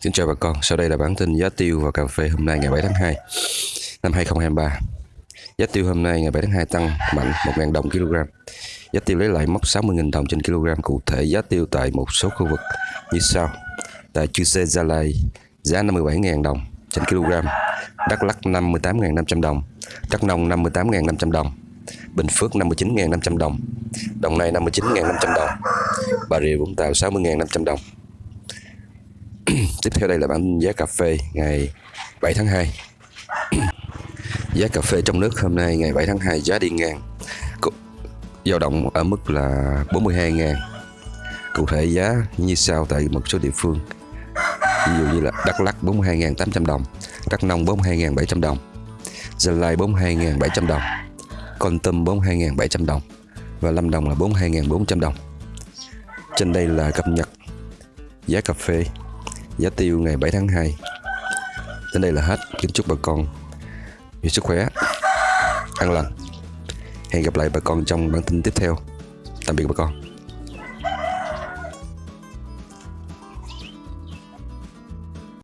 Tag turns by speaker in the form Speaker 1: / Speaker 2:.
Speaker 1: Xin chào bà con, sau đây là bản tin giá tiêu và cà phê hôm nay ngày 7 tháng 2 năm 2023. Giá tiêu hôm nay ngày 7 tháng 2 tăng mạnh 1.000 đồng kg. Giá tiêu lấy lại mốc 60.000 đồng trên kg. Cụ thể giá tiêu tại một số khu vực như sau. Tại Chư Sê Gia Lai giá 57.000 đồng trên kg. Đắk Lắk 58.500 đồng. Đắk Nông 58.500 đồng. Bình Phước 59.500 đồng. Đồng Nai 59.500 đồng. Bà Rịa Vũng Tàu 60.500 đồng. Tiếp theo đây là bản giá cà phê ngày 7 tháng 2. giá cà phê trong nước hôm nay ngày 7 tháng 2 giá đi ngang dao động ở mức là 42 ngàn. Cụ thể giá như sau tại một số địa phương. Ví dụ như là Đắk Lắk 42.800 đồng, Đắk Nông 42.700 đồng, Gia Lai 42.700 đồng, Con tâm 42.700 đồng và Lâm Đồng là 42.400 đồng. Trên đây là cập nhật giá cà phê giá tiêu ngày 7 tháng 2 đến đây là hết. Kính chúc bà con nhiều sức khỏe, an lành. Hẹn gặp lại bà con trong bản tin tiếp theo. Tạm biệt bà con.